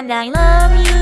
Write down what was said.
And I love you.